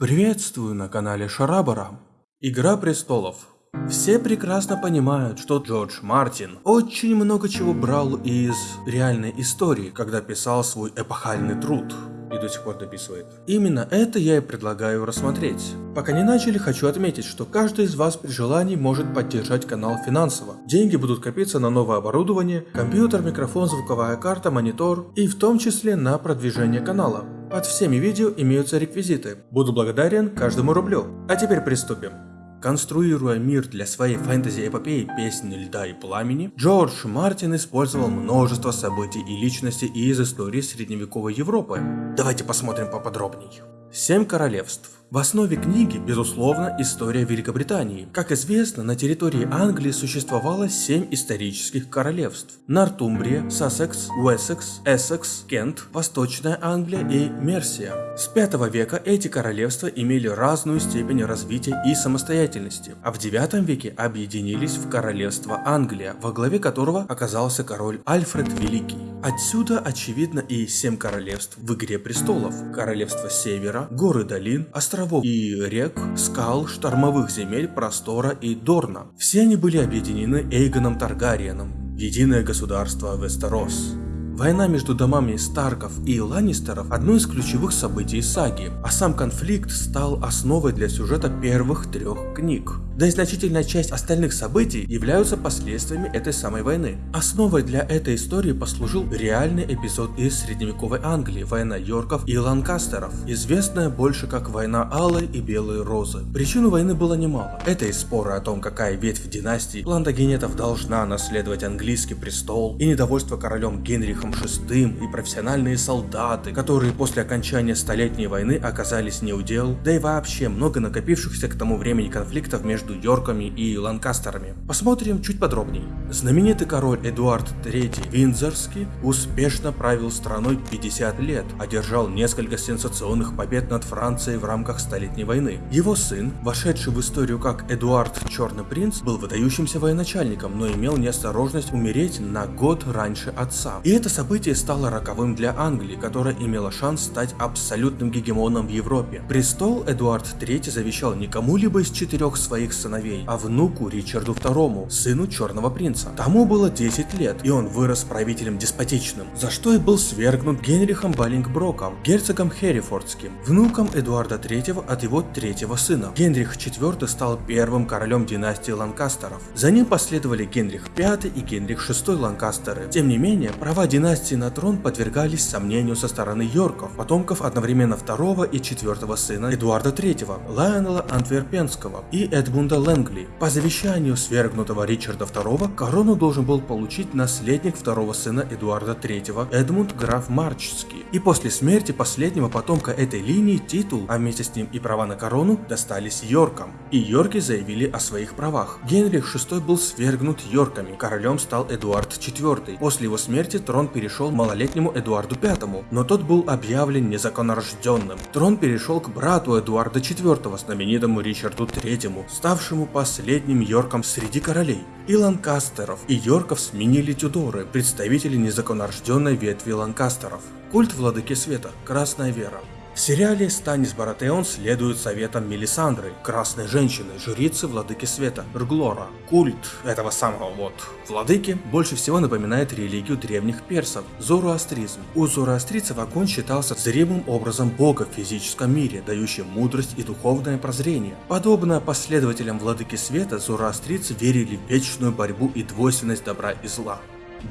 Приветствую на канале Шарабара. Игра престолов. Все прекрасно понимают, что Джордж Мартин очень много чего брал из реальной истории, когда писал свой эпохальный труд. И до сих пор дописывает. Именно это я и предлагаю рассмотреть. Пока не начали, хочу отметить, что каждый из вас при желании может поддержать канал финансово. Деньги будут копиться на новое оборудование, компьютер, микрофон, звуковая карта, монитор и в том числе на продвижение канала. Под всеми видео имеются реквизиты. Буду благодарен каждому рублю. А теперь приступим. Конструируя мир для своей фэнтези-эпопеи «Песни льда и пламени», Джордж Мартин использовал множество событий и личностей из истории средневековой Европы. Давайте посмотрим поподробней. Семь королевств. В основе книги, безусловно, история Великобритании. Как известно, на территории Англии существовало семь исторических королевств. Нортумбрия, Сассекс, Уэссекс, Эссекс, Кент, Восточная Англия и Мерсия. С 5 века эти королевства имели разную степень развития и самостоятельности, а в 9 веке объединились в королевство Англия, во главе которого оказался король Альфред Великий. Отсюда очевидно и семь королевств в Игре Престолов. Королевство Севера, горы долин, острова островов и рек, скал, штормовых земель, простора и Дорна. Все они были объединены Эйгоном Таргариеном, единое государство Вестерос. Война между домами Старков и Ланнистеров – одно из ключевых событий саги, а сам конфликт стал основой для сюжета первых трех книг. Да и значительная часть остальных событий являются последствиями этой самой войны. Основой для этой истории послужил реальный эпизод из средневековой Англии – война Йорков и Ланкастеров, известная больше как война Алой и Белой Розы. Причину войны было немало. Это и споры о том, какая ветвь династии Плантагенетов должна наследовать английский престол, и недовольство королем Генрихом VI и профессиональные солдаты, которые после окончания Столетней войны оказались неудел, да и вообще много накопившихся к тому времени конфликтов между Йорками и Ланкастерами. Посмотрим чуть подробнее. Знаменитый король Эдуард III Виндзорский успешно правил страной 50 лет, одержал несколько сенсационных побед над Францией в рамках Столетней войны. Его сын, вошедший в историю как Эдуард Черный Принц, был выдающимся военачальником, но имел неосторожность умереть на год раньше отца. И это событие стало роковым для Англии, которая имела шанс стать абсолютным гегемоном в Европе. Престол Эдуард III завещал не кому-либо из четырех своих сыновей, а внуку Ричарду II, сыну Черного Принца. Тому было 10 лет, и он вырос правителем деспотичным, за что и был свергнут Генрихом Баллингброком, герцогом Херрифордским, внуком Эдуарда III от его третьего сына. Генрих IV стал первым королем династии Ланкастеров. За ним последовали Генрих V и Генрих VI Ланкастеры. Тем не менее, права династии на трон подвергались сомнению со стороны Йорков, потомков одновременно второго и четвертого сына Эдуарда III, Лайонела Антверпенского и Эдмунда Лэнгли. По завещанию свергнутого Ричарда II корону должен был получить наследник второго сына Эдуарда III Эдмунд граф Марчский. И после смерти последнего потомка этой линии титул, а вместе с ним и права на корону, достались Йоркам. И Йорки заявили о своих правах. Генрих VI был свергнут Йорками, королем стал Эдуард IV. После его смерти трон перешел малолетнему Эдуарду V, но тот был объявлен незаконнорожденным. Трон перешел к брату Эдуарда IV, знаменитому Ричарду III, ставшему последним Йорком среди королей. И Ланкастеров, и Йорков сменили Тюдоры, представители незаконнорожденной ветви Ланкастеров. Культ Владыки Света, Красная Вера. В сериале Станис Баратеон следует советам Мелисандры, красной женщины, жрицы Владыки Света, Рглора. Культ этого самого вот владыки больше всего напоминает религию древних персов – зороастризм. У зороастрийцев огонь считался зримым образом бога в физическом мире, дающим мудрость и духовное прозрение. Подобно последователям Владыки Света, зороастрийцы верили в вечную борьбу и двойственность добра и зла.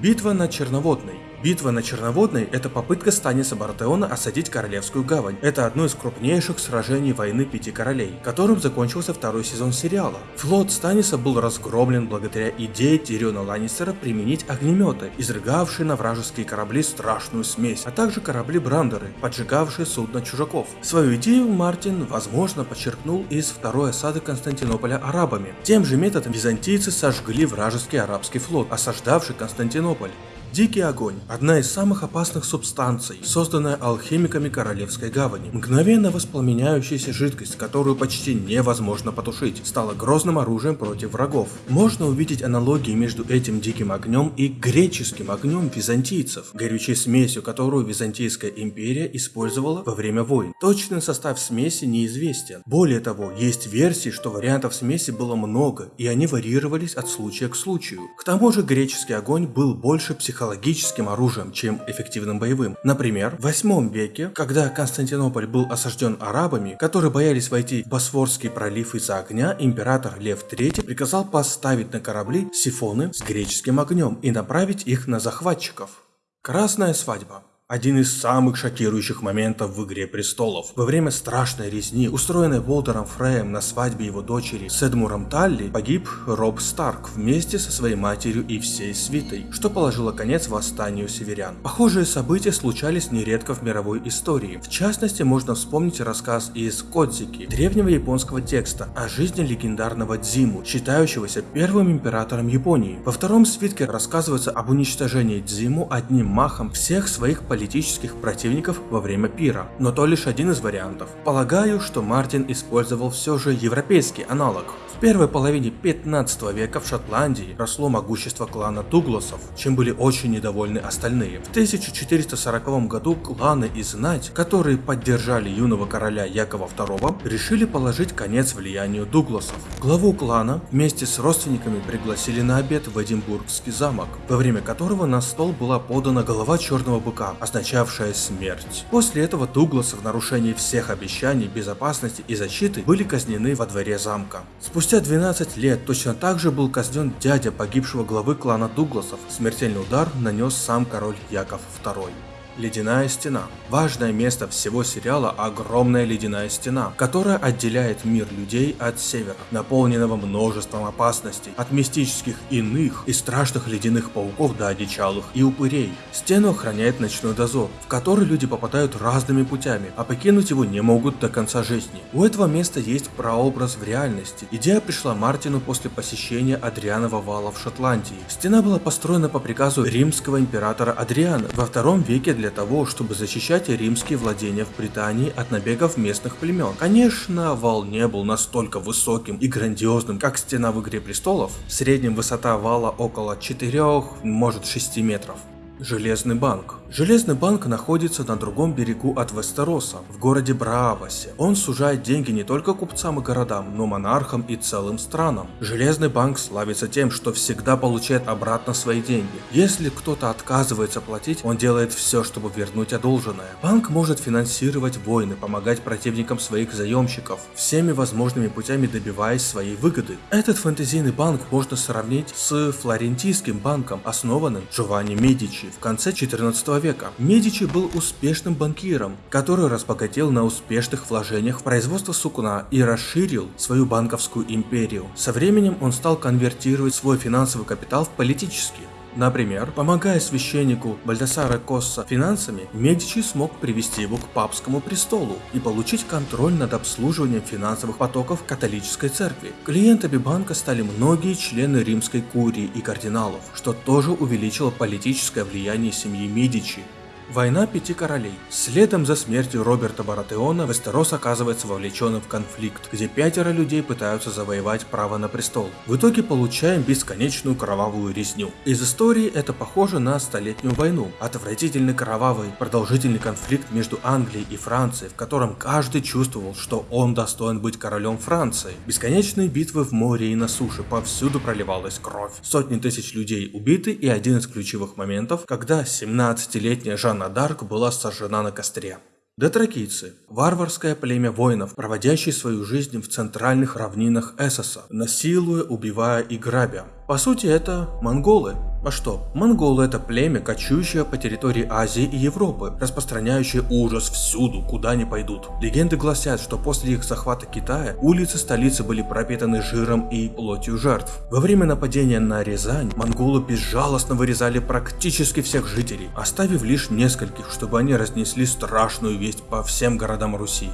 Битва на Черноводной. Битва на Черноводной – это попытка Станиса Бартеона осадить Королевскую гавань. Это одно из крупнейших сражений войны Пяти Королей, которым закончился второй сезон сериала. Флот Станиса был разгромлен благодаря идее Тириона Ланнистера применить огнеметы, изрыгавшие на вражеские корабли страшную смесь, а также корабли-брандеры, поджигавшие судно чужаков. Свою идею Мартин, возможно, подчеркнул из второй осады Константинополя арабами. Тем же методом византийцы сожгли вражеский арабский флот, осаждавший Константинополь. Дикий огонь – одна из самых опасных субстанций, созданная алхимиками Королевской гавани. Мгновенно воспламеняющаяся жидкость, которую почти невозможно потушить, стала грозным оружием против врагов. Можно увидеть аналогии между этим диким огнем и греческим огнем византийцев, горючей смесью, которую Византийская империя использовала во время войн. Точный состав смеси неизвестен. Более того, есть версии, что вариантов смеси было много, и они варьировались от случая к случаю. К тому же греческий огонь был больше психологическим психологическим оружием, чем эффективным боевым. Например, в 8 веке, когда Константинополь был осажден арабами, которые боялись войти в Босфорский пролив из-за огня, император Лев III приказал поставить на корабли сифоны с греческим огнем и направить их на захватчиков. Красная свадьба. Один из самых шокирующих моментов в «Игре престолов». Во время страшной резни, устроенной Волтером Фреем на свадьбе его дочери с Эдмуром Талли, погиб Роб Старк вместе со своей матерью и всей свитой, что положило конец восстанию северян. Похожие события случались нередко в мировой истории. В частности, можно вспомнить рассказ из Кодзики, древнего японского текста о жизни легендарного Дзиму, считающегося первым императором Японии. Во втором свитке рассказывается об уничтожении Дзиму одним махом всех своих политических политических противников во время пира, но то лишь один из вариантов. Полагаю, что Мартин использовал все же европейский аналог. В первой половине 15 века в Шотландии росло могущество клана Дугласов, чем были очень недовольны остальные. В 1440 году кланы и знать, которые поддержали юного короля Якова II, решили положить конец влиянию Дугласов. Главу клана вместе с родственниками пригласили на обед в Эдинбургский замок, во время которого на стол была подана голова черного быка, означавшая смерть. После этого Дугласы в нарушении всех обещаний безопасности и защиты были казнены во дворе замка. Спустя Спустя 12 лет точно так же был казнен дядя погибшего главы клана Дугласов. Смертельный удар нанес сам король Яков II. Ледяная стена. Важное место всего сериала – огромная ледяная стена, которая отделяет мир людей от севера, наполненного множеством опасностей, от мистических иных и страшных ледяных пауков до одичалых и упырей. Стену охраняет ночной дозор, в который люди попадают разными путями, а покинуть его не могут до конца жизни. У этого места есть прообраз в реальности. Идея пришла Мартину после посещения Адрианова вала в Шотландии. Стена была построена по приказу римского императора Адриана во втором веке для для того, чтобы защищать римские владения в Британии от набегов местных племен. Конечно, вал не был настолько высоким и грандиозным, как стена в Игре Престолов. В среднем высота вала около 4, может 6 метров. Железный банк. Железный банк находится на другом берегу от Вестероса, в городе Браавасе. Он сужает деньги не только купцам и городам, но монархам и целым странам. Железный банк славится тем, что всегда получает обратно свои деньги. Если кто-то отказывается платить, он делает все, чтобы вернуть одолженное. Банк может финансировать войны, помогать противникам своих заемщиков, всеми возможными путями добиваясь своей выгоды. Этот фэнтезийный банк можно сравнить с флорентийским банком, основанным Джованни Медичи в конце 14 века. Медичи был успешным банкиром, который разбогател на успешных вложениях в производство сукна и расширил свою банковскую империю. Со временем он стал конвертировать свой финансовый капитал в политический. Например, помогая священнику Бальдасара Косса финансами, Медичи смог привести его к папскому престолу и получить контроль над обслуживанием финансовых потоков католической церкви. Клиентами банка стали многие члены римской курии и кардиналов, что тоже увеличило политическое влияние семьи Медичи. Война Пяти Королей. Следом за смертью Роберта Баратеона Вестерос оказывается вовлеченным в конфликт, где пятеро людей пытаются завоевать право на престол. В итоге получаем бесконечную кровавую резню. Из истории это похоже на Столетнюю войну. Отвратительный кровавый, продолжительный конфликт между Англией и Францией, в котором каждый чувствовал, что он достоин быть королем Франции. Бесконечные битвы в море и на суше, повсюду проливалась кровь. Сотни тысяч людей убиты и один из ключевых моментов, когда 17-летняя Жан Жанна Дарк была сожжена на костре. Дотракийцы – варварское племя воинов, проводящие свою жизнь в центральных равнинах Эссоса, насилуя, убивая и грабя. По сути, это монголы. А что? Монголы это племя, кочующее по территории Азии и Европы, распространяющее ужас всюду, куда они пойдут. Легенды гласят, что после их захвата Китая улицы столицы были пропитаны жиром и плотью жертв. Во время нападения на Рязань монголы безжалостно вырезали практически всех жителей, оставив лишь нескольких, чтобы они разнесли страшную весть по всем городам Руси.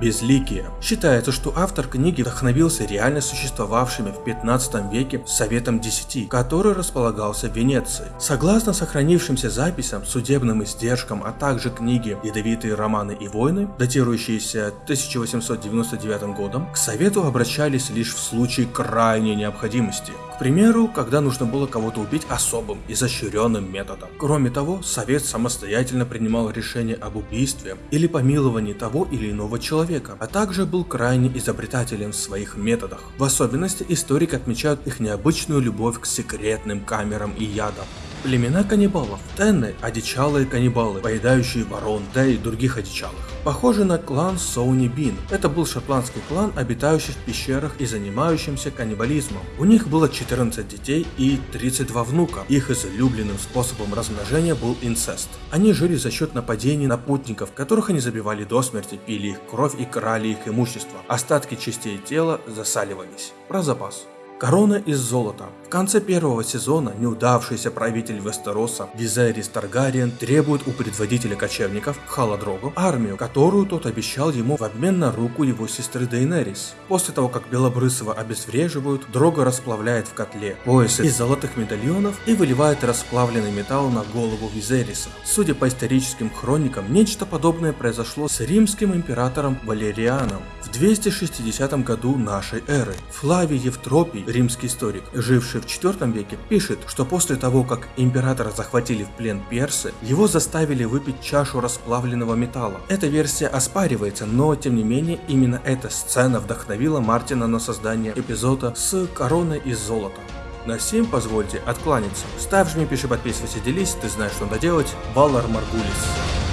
Безликие. Считается, что автор книги вдохновился реально существовавшими в 15 веке Советом Десяти, который располагался в Венеции. Согласно сохранившимся записям, судебным издержкам, а также книге «Ядовитые романы и войны», датирующиеся 1899 годом, к Совету обращались лишь в случае крайней необходимости. К примеру, когда нужно было кого-то убить особым, изощренным методом. Кроме того, Совет самостоятельно принимал решение об убийстве или помиловании того или иного человека, а также был крайне изобретателен в своих методах. В особенности историк отмечает их необычную любовь к секретным камерам и ядам. Племена каннибалов. Тенны – одичалые каннибалы, поедающие ворон, да и других одичалых. Похожи на клан Соуни Бин. Это был шотландский клан, обитающий в пещерах и занимающимся каннибализмом. У них было 14 детей и 32 внука. Их излюбленным способом размножения был инцест. Они жили за счет нападений на путников, которых они забивали до смерти, пили их кровь и крали их имущество. Остатки частей тела засаливались. Про запас. Корона из золота. В конце первого сезона неудавшийся правитель Вестероса Визерис Таргариен требует у предводителя кочевников Халадрогу армию, которую тот обещал ему в обмен на руку его сестры Дейнерис. После того, как Белобрысова обезвреживают, Дрога расплавляет в котле поясы из золотых медальонов и выливает расплавленный металл на голову Визериса. Судя по историческим хроникам, нечто подобное произошло с римским императором Валерианом в 260 году нашей эры. Флавий Евтропий римский историк, живший в IV веке, пишет, что после того, как императора захватили в плен персы, его заставили выпить чашу расплавленного металла. Эта версия оспаривается, но тем не менее именно эта сцена вдохновила Мартина на создание эпизода с короной из золота. На всем позвольте откланяться. Ставь, жми, пиши, подписывайся, делись, ты знаешь, что надо делать. Баллар Маргулис.